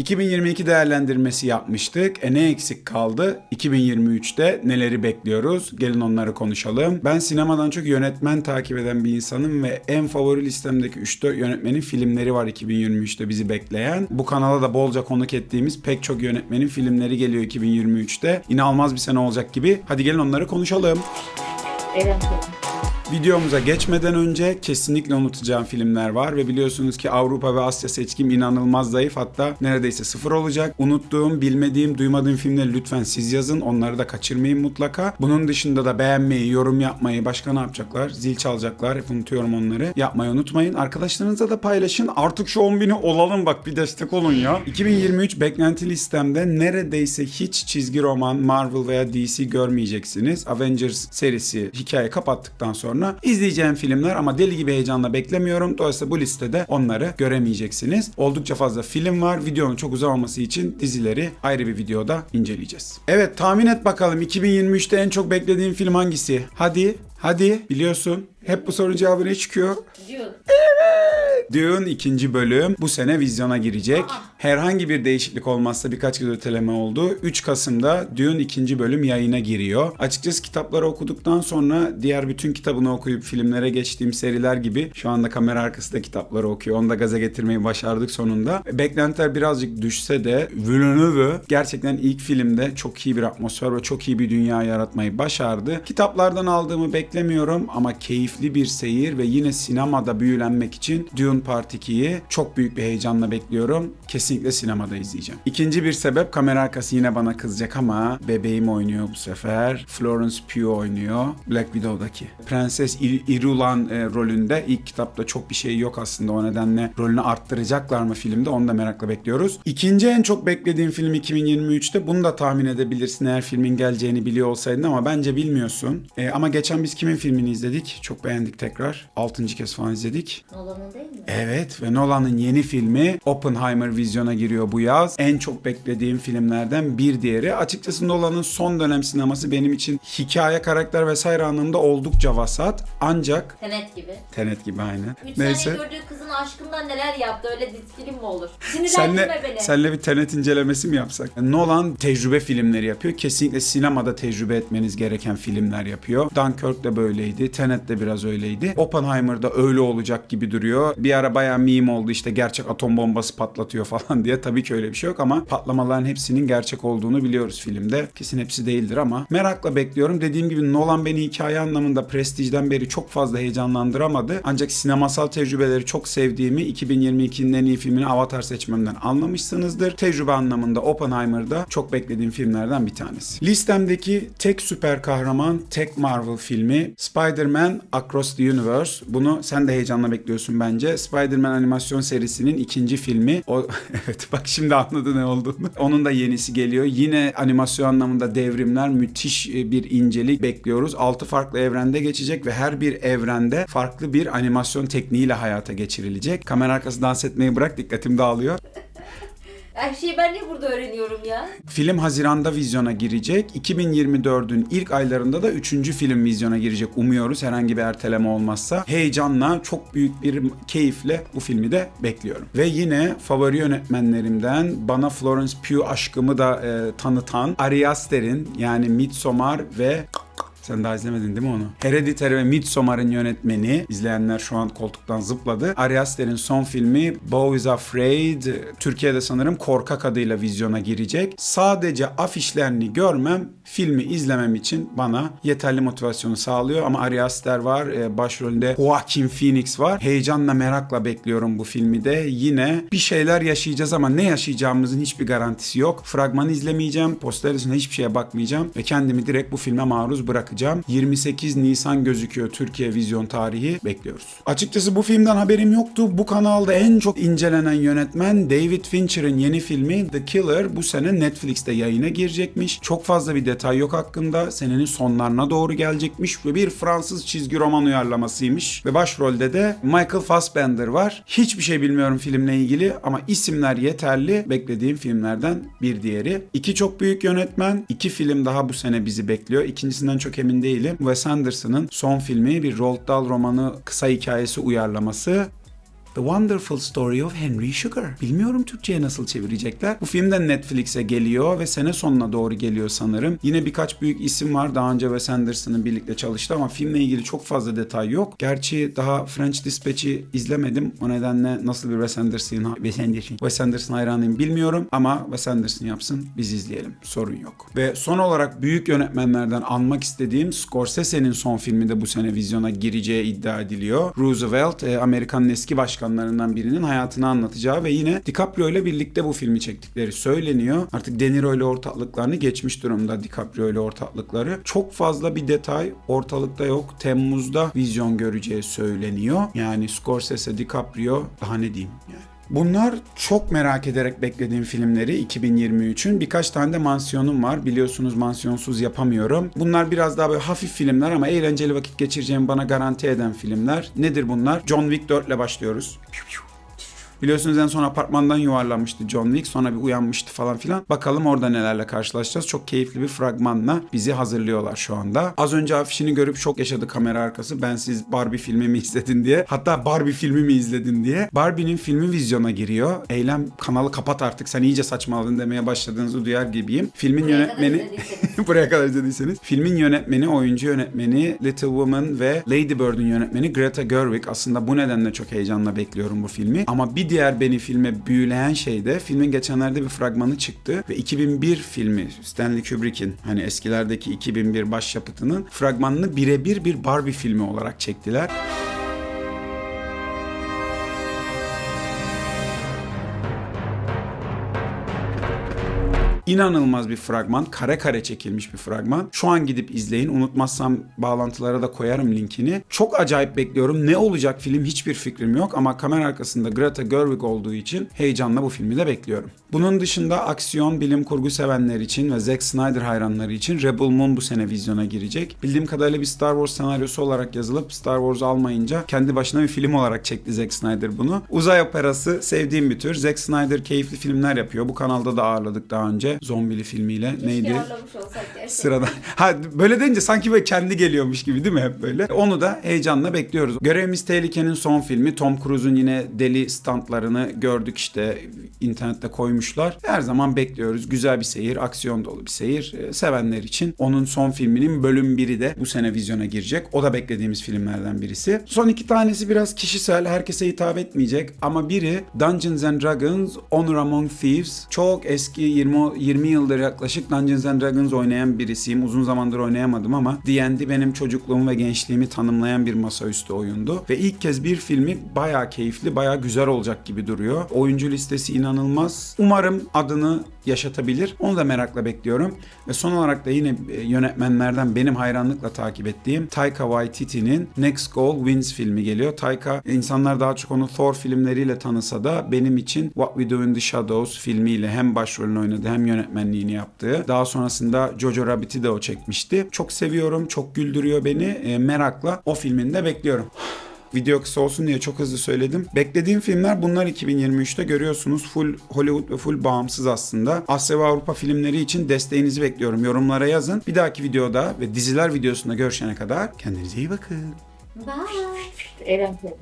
2022 değerlendirmesi yapmıştık. E ne eksik kaldı? 2023'te neleri bekliyoruz? Gelin onları konuşalım. Ben sinemadan çok yönetmen takip eden bir insanım ve en favori listemdeki 3-4 yönetmenin filmleri var 2023'te bizi bekleyen. Bu kanala da bolca konuk ettiğimiz pek çok yönetmenin filmleri geliyor 2023'te. İnanılmaz bir sene olacak gibi. Hadi gelin onları konuşalım. Evet. Videomuza geçmeden önce kesinlikle unutacağım filmler var ve biliyorsunuz ki Avrupa ve Asya seçkim inanılmaz zayıf hatta neredeyse sıfır olacak. Unuttuğum, bilmediğim, duymadığım filmleri lütfen siz yazın. Onları da kaçırmayın mutlaka. Bunun dışında da beğenmeyi, yorum yapmayı, başka ne yapacaklar? Zil çalacaklar. Hep unutuyorum onları. Yapmayı unutmayın. Arkadaşlarınızla da paylaşın. Artık şu 10 bini olalım bak bir destek olun ya. 2023 beklenti listemde neredeyse hiç çizgi roman, Marvel veya DC görmeyeceksiniz. Avengers serisi hikaye kapattıktan sonra izleyeceğim filmler ama deli gibi heyecanla beklemiyorum. Dolayısıyla bu listede onları göremeyeceksiniz. Oldukça fazla film var. Videonun çok uzamaması için dizileri ayrı bir videoda inceleyeceğiz. Evet tahmin et bakalım 2023'te en çok beklediğin film hangisi? Hadi, hadi biliyorsun. Hep bu sorunun cevabı ne çıkıyor? Diyor. Dune ikinci bölüm bu sene vizyona girecek. Herhangi bir değişiklik olmazsa birkaç kez öteleme oldu. 3 Kasım'da Dune ikinci bölüm yayına giriyor. Açıkçası kitapları okuduktan sonra diğer bütün kitabını okuyup filmlere geçtiğim seriler gibi şu anda kamera arkasında kitapları okuyor. Onu da gaza getirmeyi başardık sonunda. Beklentiler birazcık düşse de Villeneuve gerçekten ilk filmde çok iyi bir atmosfer ve çok iyi bir dünya yaratmayı başardı. Kitaplardan aldığımı beklemiyorum ama keyifli bir seyir ve yine sinemada büyülenmek için Dune Part 2'yi çok büyük bir heyecanla bekliyorum. Kesinlikle sinemada izleyeceğim. İkinci bir sebep kamera arkası yine bana kızacak ama bebeğim oynuyor bu sefer. Florence Pugh oynuyor. Black Widow'daki. Prenses Ir- Irulan e, rolünde ilk kitapta çok bir şey yok aslında o nedenle rolünü arttıracaklar mı filmde onu da merakla bekliyoruz. İkinci en çok beklediğim film 2023'te bunu da tahmin edebilirsin eğer filmin geleceğini biliyor olsaydın ama bence bilmiyorsun. E, ama geçen biz kimin filmini izledik? Çok beğendik tekrar. Altıncı kez falan izledik. Nolan'ın değil mi? Evet ve Nolan'ın yeni filmi Oppenheimer vizyona giriyor bu yaz. En çok beklediğim filmlerden bir diğeri. Açıkçası Nolan'ın son dönem sineması benim için hikaye, karakter vesaire anlamında oldukça vasat. Ancak Tenet gibi. Tenet gibi aynen. 3 Neyse. gördüğü kızın aşkından neler yaptı öyle film mi olur? Senle, Sinirlendirme beni. senle bir Tenet incelemesi mi yapsak? Nolan tecrübe filmleri yapıyor. Kesinlikle sinemada tecrübe etmeniz gereken filmler yapıyor. Dunkirk de böyleydi. Tenet de biraz öyleydi. Oppenheimer'da öyle olacak gibi duruyor. Bir ara bayağı meme oldu işte gerçek atom bombası patlatıyor falan diye. Tabii ki öyle bir şey yok ama patlamaların hepsinin gerçek olduğunu biliyoruz filmde. Kesin hepsi değildir ama merakla bekliyorum. Dediğim gibi Nolan beni hikaye anlamında Prestige'den beri çok fazla heyecanlandıramadı. Ancak sinemasal tecrübeleri çok sevdiğimi 2022'nin en iyi filmini Avatar seçmemden anlamışsınızdır. Tecrübe anlamında Oppenheimer'da çok beklediğim filmlerden bir tanesi. Listemdeki tek süper kahraman, tek Marvel filmi Spider-Man Across the Universe. Bunu sen de heyecanla bekliyorsun bence. Spider-Man animasyon serisinin ikinci filmi. O evet bak şimdi anladı ne olduğunu. Onun da yenisi geliyor. Yine animasyon anlamında devrimler, müthiş e, bir incelik bekliyoruz. 6 farklı evrende geçecek ve her bir evrende farklı bir animasyon tekniğiyle hayata geçirilecek. Kamera arkası dans etmeyi bırak dikkatim dağılıyor. Her şeyi ben niye burada öğreniyorum ya? Film Haziran'da vizyona girecek. 2024'ün ilk aylarında da 3. film vizyona girecek. Umuyoruz herhangi bir erteleme olmazsa. Heyecanla, çok büyük bir keyifle bu filmi de bekliyorum. Ve yine favori yönetmenlerimden bana Florence Pugh aşkımı da e, tanıtan Ari Aster'in yani Midsommar ve sen daha izlemedin değil mi onu? Hereditary ve Midsommar'ın yönetmeni. izleyenler şu an koltuktan zıpladı. Ari Aster'in son filmi Beau is Afraid. Türkiye'de sanırım Korkak adıyla vizyona girecek. Sadece afişlerini görmem filmi izlemem için bana yeterli motivasyonu sağlıyor. Ama Ari Aster var. e, Başrolünde Joaquin Phoenix var. Heyecanla merakla bekliyorum bu filmi de. Yine bir şeyler yaşayacağız ama ne yaşayacağımızın hiçbir garantisi yok. Fragmanı izlemeyeceğim. Poster dışında hiçbir şeye bakmayacağım. Ve kendimi direkt bu filme maruz bırakacağım. 28 Nisan gözüküyor Türkiye vizyon tarihi. Bekliyoruz. Açıkçası bu filmden haberim yoktu. Bu kanalda en çok incelenen yönetmen David Fincher'ın yeni filmi The Killer bu sene Netflix'te yayına girecekmiş. Çok fazla bir detay yok hakkında. Senenin sonlarına doğru gelecekmiş ve bir Fransız çizgi roman uyarlamasıymış. Ve başrolde de Michael Fassbender var. Hiçbir şey bilmiyorum filmle ilgili ama isimler yeterli. Beklediğim filmlerden bir diğeri. İki çok büyük yönetmen. iki film daha bu sene bizi bekliyor. İkincisinden çok emin değilim. Wes Anderson'ın son filmi bir Roald Dahl romanı kısa hikayesi uyarlaması The Wonderful Story of Henry Sugar. Bilmiyorum Türkçe'ye nasıl çevirecekler. Bu film de Netflix'e geliyor ve sene sonuna doğru geliyor sanırım. Yine birkaç büyük isim var. Daha önce Wes Anderson'ın birlikte çalıştı ama filmle ilgili çok fazla detay yok. Gerçi daha French Dispatch'i izlemedim. O nedenle nasıl bir Wes Anderson, Wes Anderson, Wes Anderson hayranıyım bilmiyorum ama Wes Anderson yapsın biz izleyelim. Sorun yok. Ve son olarak büyük yönetmenlerden anmak istediğim Scorsese'nin son filmi de bu sene vizyona gireceği iddia ediliyor. Roosevelt, e, Amerika'nın eski başkanlarından birinin hayatını anlatacağı ve yine DiCaprio ile birlikte bu filmi çektikleri söyleniyor. Artık De Niro ile ortaklıklarını geçmiş durumda DiCaprio ile ortaklıkları. Çok fazla bir detay ortalıkta yok. Temmuz'da vizyon göreceği söyleniyor. Yani Scorsese, DiCaprio daha ne diyeyim yani. Bunlar çok merak ederek beklediğim filmleri 2023'ün. Birkaç tane de mansiyonum var. Biliyorsunuz mansiyonsuz yapamıyorum. Bunlar biraz daha böyle hafif filmler ama eğlenceli vakit geçireceğimi bana garanti eden filmler. Nedir bunlar? John Wick 4 ile başlıyoruz. Biliyorsunuz en son apartmandan yuvarlanmıştı John Wick. Sonra bir uyanmıştı falan filan. Bakalım orada nelerle karşılaşacağız. Çok keyifli bir fragmanla bizi hazırlıyorlar şu anda. Az önce afişini görüp şok yaşadı kamera arkası. Ben siz Barbie filmi mi izledin diye. Hatta Barbie filmi mi izledin diye. Barbie'nin filmi vizyona giriyor. Eylem kanalı kapat artık sen iyice saçmaladın demeye başladığınızı duyar gibiyim. Filmin Buraya yönetmeni... Buraya kadar izlediyseniz. Filmin yönetmeni, oyuncu yönetmeni Little Woman ve Lady Bird'ün yönetmeni Greta Gerwig. Aslında bu nedenle çok heyecanla bekliyorum bu filmi. Ama bir diğer beni filme büyüleyen şey de filmin geçenlerde bir fragmanı çıktı ve 2001 filmi Stanley Kubrick'in hani eskilerdeki 2001 başyapıtının fragmanını birebir bir Barbie filmi olarak çektiler. İnanılmaz bir fragman. Kare kare çekilmiş bir fragman. Şu an gidip izleyin. Unutmazsam bağlantılara da koyarım linkini. Çok acayip bekliyorum. Ne olacak film hiçbir fikrim yok ama kamera arkasında Greta Gerwig olduğu için heyecanla bu filmi de bekliyorum. Bunun dışında aksiyon, bilim kurgu sevenler için ve Zack Snyder hayranları için Rebel Moon bu sene vizyona girecek. Bildiğim kadarıyla bir Star Wars senaryosu olarak yazılıp Star Wars almayınca kendi başına bir film olarak çekti Zack Snyder bunu. Uzay operası sevdiğim bir tür. Zack Snyder keyifli filmler yapıyor. Bu kanalda da ağırladık daha önce. Zombili filmiyle. Neydi? Sıradan. Ha böyle deyince sanki böyle kendi geliyormuş gibi değil mi hep böyle? Onu da heyecanla bekliyoruz. Görevimiz Tehlike'nin son filmi. Tom Cruise'un yine deli stuntlarını gördük işte internette koymuşlar. Her zaman bekliyoruz. Güzel bir seyir, aksiyon dolu bir seyir. Ee, sevenler için. Onun son filminin bölüm biri de bu sene vizyona girecek. O da beklediğimiz filmlerden birisi. Son iki tanesi biraz kişisel, herkese hitap etmeyecek ama biri Dungeons and Dragons Honor Among Thieves. Çok eski 20 20 yıldır yaklaşık Dungeons and Dragons oynayan birisiyim. Uzun zamandır oynayamadım ama D&D benim çocukluğumu ve gençliğimi tanımlayan bir masaüstü oyundu. Ve ilk kez bir filmi bayağı keyifli, bayağı güzel olacak gibi duruyor. Oyuncu listesi inanılmaz. Umarım adını yaşatabilir. Onu da merakla bekliyorum. Ve son olarak da yine e, yönetmenlerden benim hayranlıkla takip ettiğim Taika Waititi'nin Next Goal Wins filmi geliyor. Taika insanlar daha çok onu Thor filmleriyle tanısa da benim için What We Do in the Shadows filmiyle hem başrolünü oynadı hem yönetmenliğini yaptığı. Daha sonrasında Jojo Rabbit'i de o çekmişti. Çok seviyorum, çok güldürüyor beni. E, merakla o filmini de bekliyorum. Video kısa olsun diye çok hızlı söyledim. Beklediğim filmler bunlar 2023'te görüyorsunuz. Full Hollywood ve full bağımsız aslında. Asya ve Avrupa filmleri için desteğinizi bekliyorum. Yorumlara yazın. Bir dahaki videoda ve diziler videosunda görüşene kadar kendinize iyi bakın. Bye. Senin.